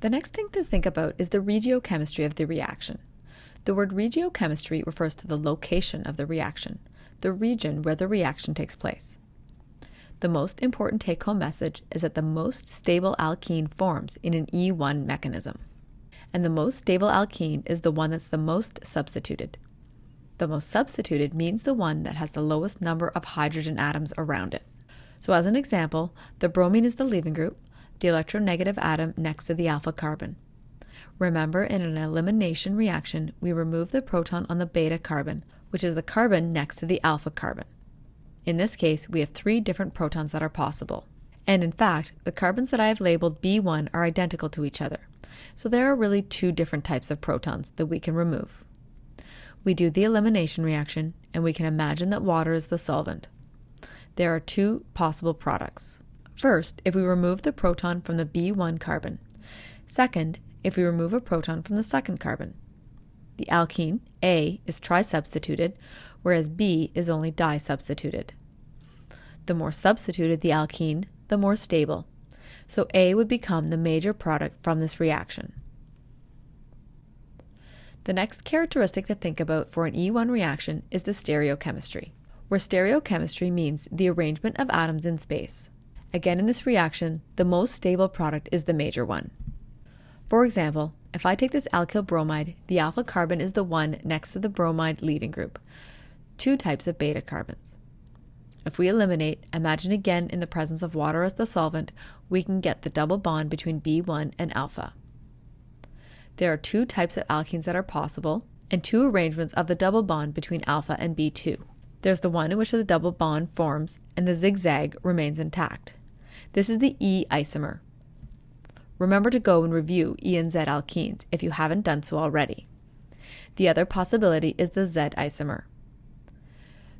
The next thing to think about is the regiochemistry of the reaction. The word regiochemistry refers to the location of the reaction, the region where the reaction takes place. The most important take home message is that the most stable alkene forms in an E1 mechanism. And the most stable alkene is the one that's the most substituted. The most substituted means the one that has the lowest number of hydrogen atoms around it. So, as an example, the bromine is the leaving group, the electronegative atom next to the alpha carbon. Remember, in an elimination reaction, we remove the proton on the beta carbon, which is the carbon next to the alpha carbon. In this case, we have three different protons that are possible. And in fact, the carbons that I have labeled B1 are identical to each other. So there are really two different types of protons that we can remove. We do the elimination reaction, and we can imagine that water is the solvent. There are two possible products. First, if we remove the proton from the B1 carbon. Second, if we remove a proton from the second carbon. The alkene, A, is trisubstituted, whereas B is only disubstituted. The more substituted the alkene, the more stable. So A would become the major product from this reaction. The next characteristic to think about for an E1 reaction is the stereochemistry, where stereochemistry means the arrangement of atoms in space. Again, in this reaction, the most stable product is the major one. For example, if I take this alkyl bromide, the alpha carbon is the one next to the bromide leaving group, two types of beta carbons. If we eliminate, imagine again in the presence of water as the solvent, we can get the double bond between B1 and alpha. There are two types of alkenes that are possible, and two arrangements of the double bond between alpha and B2. There's the one in which the double bond forms and the zigzag remains intact. This is the E isomer. Remember to go and review E and Z alkenes if you haven't done so already. The other possibility is the Z isomer.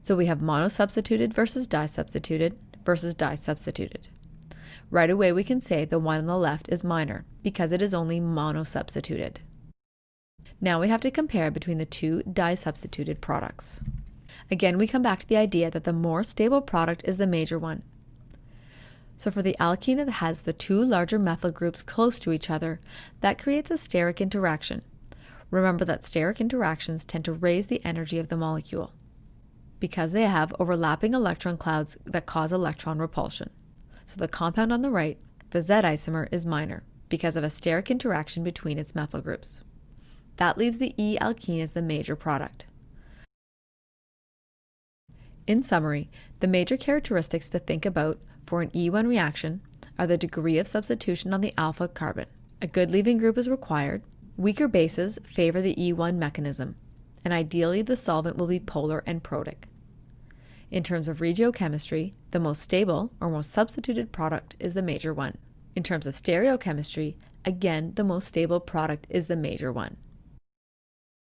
So we have monosubstituted versus disubstituted versus disubstituted. Right away we can say the one on the left is minor because it is only monosubstituted. Now we have to compare between the two disubstituted products. Again, we come back to the idea that the more stable product is the major one. So for the alkene that has the two larger methyl groups close to each other, that creates a steric interaction. Remember that steric interactions tend to raise the energy of the molecule because they have overlapping electron clouds that cause electron repulsion. So the compound on the right, the Z isomer, is minor because of a steric interaction between its methyl groups. That leaves the E alkene as the major product. In summary, the major characteristics to think about for an E1 reaction are the degree of substitution on the alpha carbon. A good leaving group is required. Weaker bases favor the E1 mechanism, and ideally the solvent will be polar and protic. In terms of regiochemistry, the most stable or most substituted product is the major one. In terms of stereochemistry, again, the most stable product is the major one.